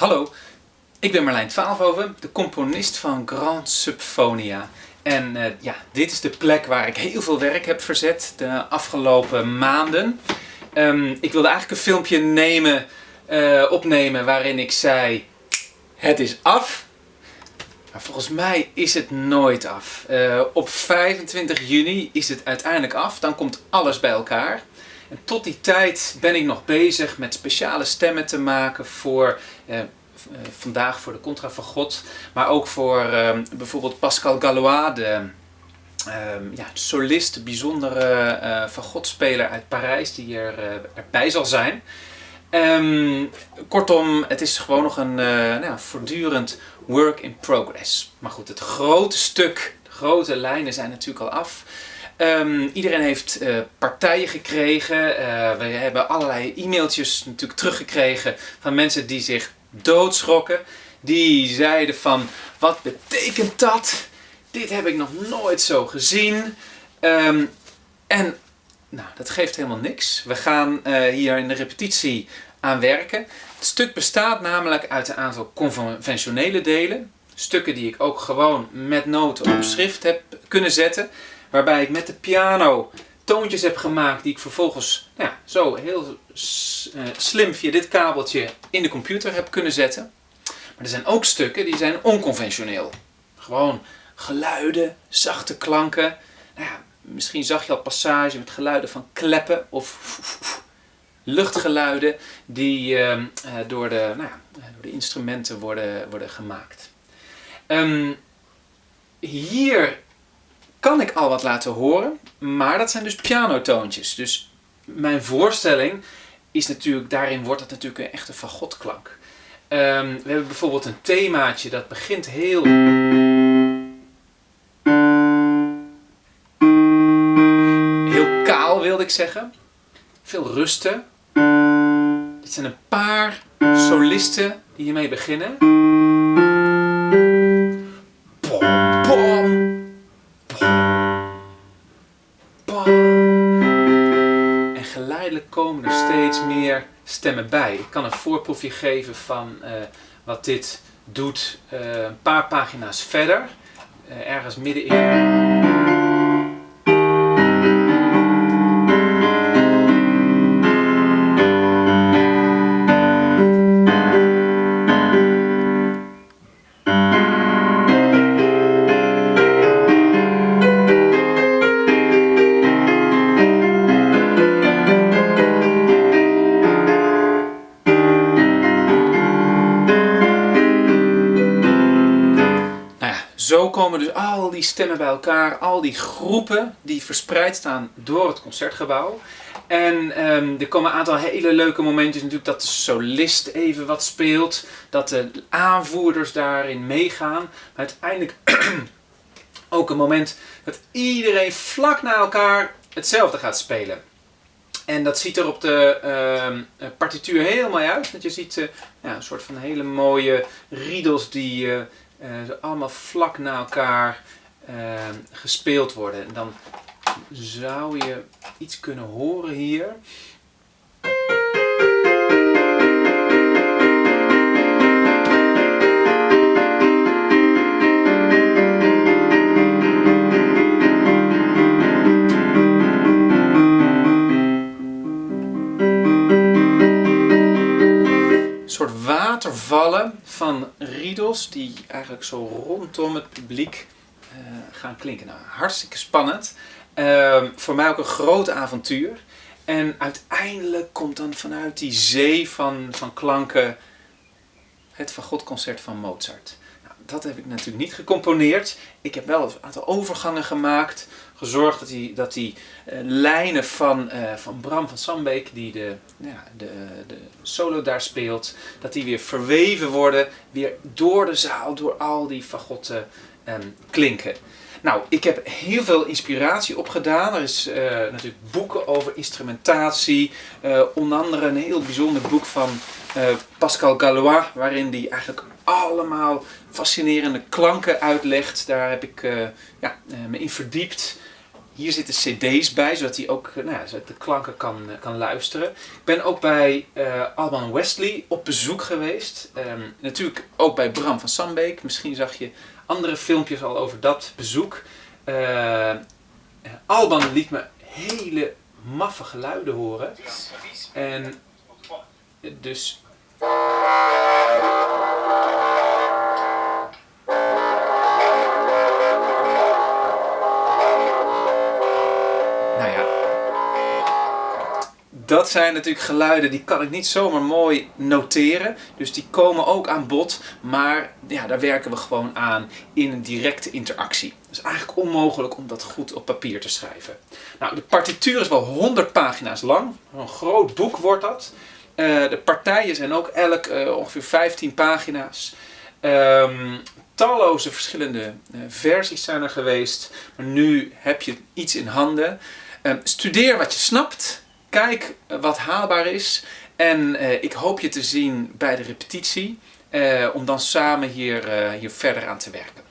Hallo, ik ben Marlijn Twaalfhoven, de componist van Grand Subphonia. En uh, ja, dit is de plek waar ik heel veel werk heb verzet de afgelopen maanden. Um, ik wilde eigenlijk een filmpje nemen, uh, opnemen waarin ik zei, het is af. Maar volgens mij is het nooit af. Uh, op 25 juni is het uiteindelijk af, dan komt alles bij elkaar. En tot die tijd ben ik nog bezig met speciale stemmen te maken voor eh, eh vandaag voor de Contra van God, maar ook voor eh, bijvoorbeeld Pascal Gallois, de uh, ja, solist, bijzondere uh, van God-speler uit Parijs, die er, uh, erbij zal zijn. Um, kortom, het is gewoon nog een nou, voortdurend work in progress. Maar goed, het grote stuk, de grote lijnen zijn natuurlijk al af. Um, iedereen heeft uh, partijen gekregen. Uh, we hebben allerlei e-mailtjes natuurlijk teruggekregen van mensen die zich doodschrokken. Die zeiden van, wat betekent dat? Dit heb ik nog nooit zo gezien. Um, en nou, dat geeft helemaal niks. We gaan uh, hier in de repetitie aan werken. Het stuk bestaat namelijk uit een aantal conventionele delen. Stukken die ik ook gewoon met noten op schrift heb kunnen zetten. Waarbij ik met de piano toontjes heb gemaakt die ik vervolgens nou ja, zo heel eh, slim via dit kabeltje in de computer heb kunnen zetten. Maar er zijn ook stukken die zijn onconventioneel. Gewoon geluiden, zachte klanken. Nou ja, misschien zag je al passage met geluiden van kleppen of luchtgeluiden die uh, door, de, nou ja, door de instrumenten worden, worden gemaakt. Um, hier kan ik al wat laten horen, maar dat zijn dus pianotoontjes. Dus mijn voorstelling is natuurlijk, daarin wordt het natuurlijk een echte fagotklank. Um, we hebben bijvoorbeeld een themaatje dat begint heel... Heel kaal wilde ik zeggen. Veel rusten. Dit zijn een paar solisten die hiermee beginnen. Komen er steeds meer stemmen bij. Ik kan een voorproefje geven van uh, wat dit doet uh, een paar pagina's verder. Uh, ergens middenin. Zo komen dus al die stemmen bij elkaar, al die groepen die verspreid staan door het concertgebouw. En um, er komen een aantal hele leuke momentjes natuurlijk dat de solist even wat speelt, dat de aanvoerders daarin meegaan. Maar uiteindelijk ook een moment dat iedereen vlak na elkaar hetzelfde gaat spelen. En dat ziet er op de uh, partituur heel mooi uit. Dat je ziet uh, ja, een soort van hele mooie riedels die uh, uh, allemaal vlak na elkaar uh, gespeeld worden. En dan zou je iets kunnen horen hier. Soort watervallen van riedels die eigenlijk zo rondom het publiek uh, gaan klinken. Nou, hartstikke spannend. Uh, voor mij ook een groot avontuur. En uiteindelijk komt dan vanuit die zee van, van klanken het Van God concert van Mozart dat heb ik natuurlijk niet gecomponeerd. Ik heb wel een aantal overgangen gemaakt. Gezorgd dat die, dat die uh, lijnen van, uh, van Bram van Sambeek, die de, ja, de, de solo daar speelt, dat die weer verweven worden. Weer door de zaal, door al die fagotten um, klinken. Nou, ik heb heel veel inspiratie opgedaan. Er is uh, natuurlijk boeken over instrumentatie. Uh, onder andere een heel bijzonder boek van uh, Pascal Gallois, waarin die eigenlijk allemaal fascinerende klanken uitlegt. Daar heb ik ja, me in verdiept. hier zitten cd's bij, zodat hij ook nou de klanken kan, kan luisteren. Ik ben ook bij Alban Wesley op bezoek geweest. Ehm, natuurlijk ook bij Bram van Sambeek. Misschien zag je andere filmpjes al over dat bezoek. Alban liet me hele maffe geluiden horen. En dus dat zijn natuurlijk geluiden die kan ik niet zomaar mooi noteren. Dus die komen ook aan bod. Maar ja, daar werken we gewoon aan in een directe interactie. Het is eigenlijk onmogelijk om dat goed op papier te schrijven. Nou, de partituur is wel 100 pagina's lang. Een groot boek wordt dat. Uh, de partijen zijn ook elk uh, ongeveer 15 pagina's. Um, talloze verschillende uh, versies zijn er geweest. Maar nu heb je iets in handen. Um, studeer wat je snapt. Kijk wat haalbaar is. En uh, ik hoop je te zien bij de repetitie. Uh, om dan samen hier, hier verder aan te werken.